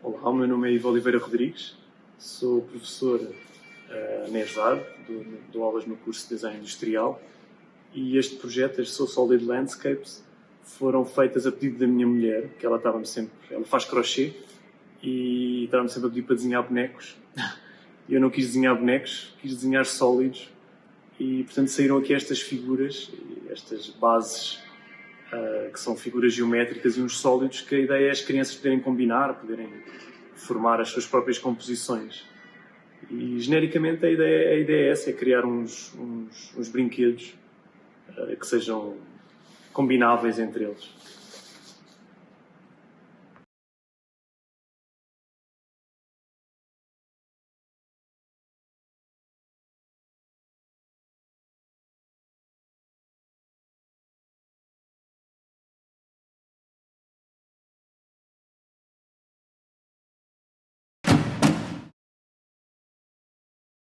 Olá, o meu nome é Ivo Oliveira Rodrigues, sou professor uh, na dou, aulas no curso de Design Industrial e este projeto, este So Solid Landscapes, foram feitas a pedido da minha mulher, que ela estava-me sempre, ela faz crochê e estava-me sempre a pedir para desenhar bonecos. E eu não quis desenhar bonecos, quis desenhar sólidos e portanto saíram aqui estas figuras, estas bases que são figuras geométricas e uns sólidos que a ideia é as crianças poderem combinar, poderem formar as suas próprias composições. E genericamente a ideia, a ideia é essa, é criar uns, uns, uns brinquedos uh, que sejam combináveis entre eles.